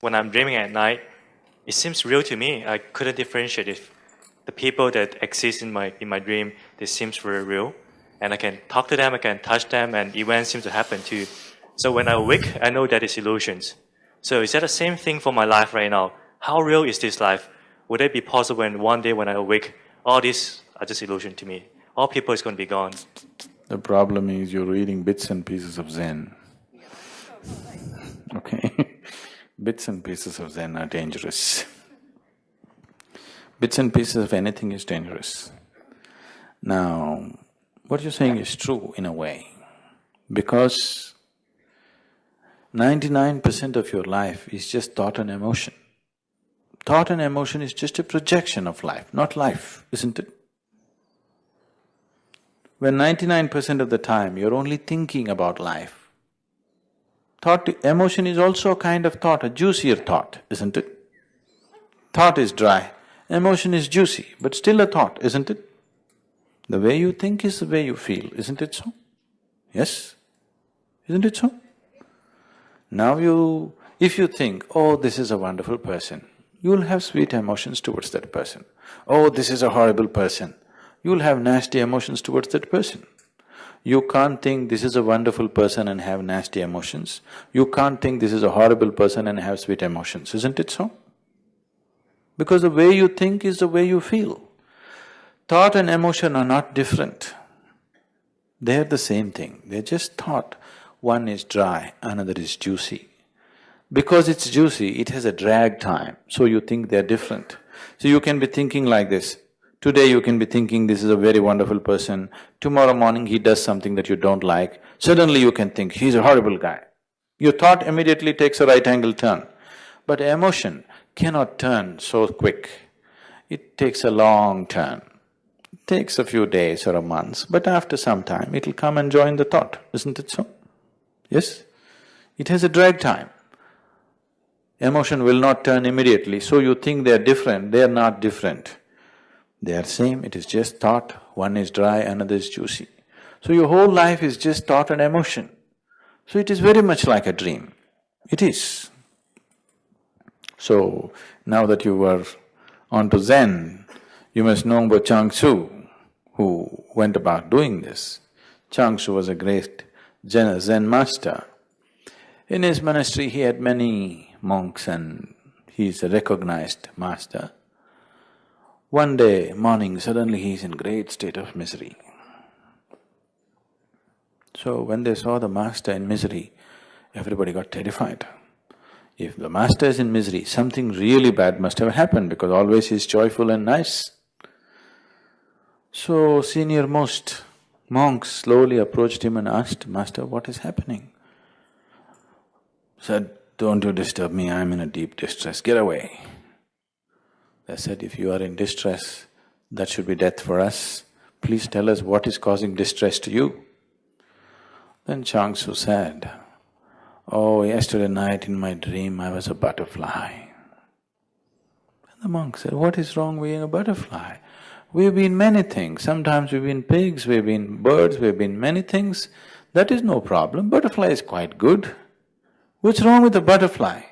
When I'm dreaming at night, it seems real to me. I couldn't differentiate if the people that exist in my in my dream, they seems very real, and I can talk to them, I can touch them, and events seem to happen too. So when I awake, I know that it's illusions. So is that the same thing for my life right now? How real is this life? Would it be possible when one day when I awake, all these are just illusion to me? All people is going to be gone. The problem is you're reading bits and pieces of Zen. Okay bits and pieces of Zen are dangerous. Bits and pieces of anything is dangerous. Now, what you're saying is true in a way, because ninety-nine percent of your life is just thought and emotion. Thought and emotion is just a projection of life, not life, isn't it? When ninety-nine percent of the time you're only thinking about life, Thought… emotion is also a kind of thought, a juicier thought, isn't it? Thought is dry, emotion is juicy, but still a thought, isn't it? The way you think is the way you feel, isn't it so? Yes? Isn't it so? Now you… if you think, oh, this is a wonderful person, you'll have sweet emotions towards that person. Oh, this is a horrible person, you'll have nasty emotions towards that person. You can't think this is a wonderful person and have nasty emotions. You can't think this is a horrible person and have sweet emotions, isn't it so? Because the way you think is the way you feel. Thought and emotion are not different. They're the same thing, they're just thought. One is dry, another is juicy. Because it's juicy, it has a drag time, so you think they're different. So you can be thinking like this, Today you can be thinking this is a very wonderful person, tomorrow morning he does something that you don't like, suddenly you can think he's a horrible guy. Your thought immediately takes a right angle turn. But emotion cannot turn so quick. It takes a long turn. It takes a few days or a month, but after some time it'll come and join the thought, isn't it so? Yes? It has a drag time. Emotion will not turn immediately, so you think they're different, they're not different. They are same, it is just thought, one is dry, another is juicy. So your whole life is just thought and emotion. So it is very much like a dream. It is. So, now that you are onto Zen, you must know about Chuang Tzu, who went about doing this. Chuang Tzu was a great Zen master. In his monastery, he had many monks and he is a recognized master. One day morning, suddenly he is in great state of misery. So when they saw the master in misery, everybody got terrified. If the master is in misery, something really bad must have happened because always he is joyful and nice. So senior most monks slowly approached him and asked, Master, what is happening? Said, don't you disturb me, I'm in a deep distress, get away. They said, if you are in distress, that should be death for us. Please tell us what is causing distress to you. Then Chuang Tzu said, Oh, yesterday night in my dream I was a butterfly. And the monk said, What is wrong being a butterfly? We've been many things, sometimes we've been pigs, we've been birds, we've been many things. That is no problem, butterfly is quite good. What's wrong with the butterfly?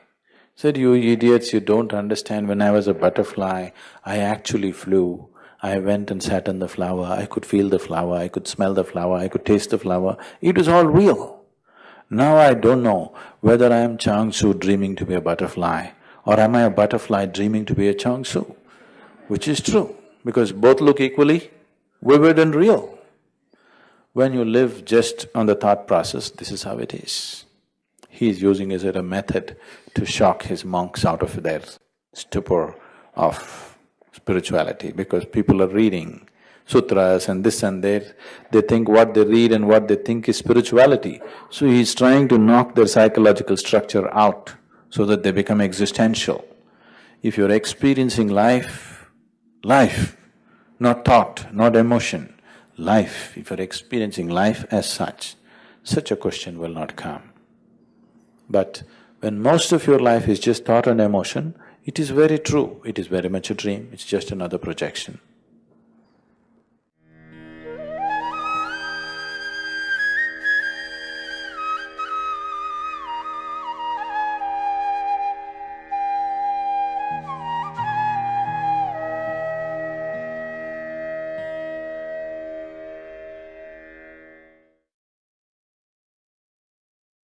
Said, you idiots, you don't understand, when I was a butterfly, I actually flew. I went and sat on the flower, I could feel the flower, I could smell the flower, I could taste the flower, it was all real. Now I don't know whether I am Chuang Tzu dreaming to be a butterfly or am I a butterfly dreaming to be a Chuang Tzu, which is true, because both look equally vivid and real. When you live just on the thought process, this is how it is. He is using it as a method to shock his monks out of their stupor of spirituality because people are reading sutras and this and that, they think what they read and what they think is spirituality. So he's trying to knock their psychological structure out so that they become existential. If you're experiencing life, life, not thought, not emotion, life, if you're experiencing life as such, such a question will not come. But when most of your life is just thought and emotion, it is very true, it is very much a dream, it's just another projection.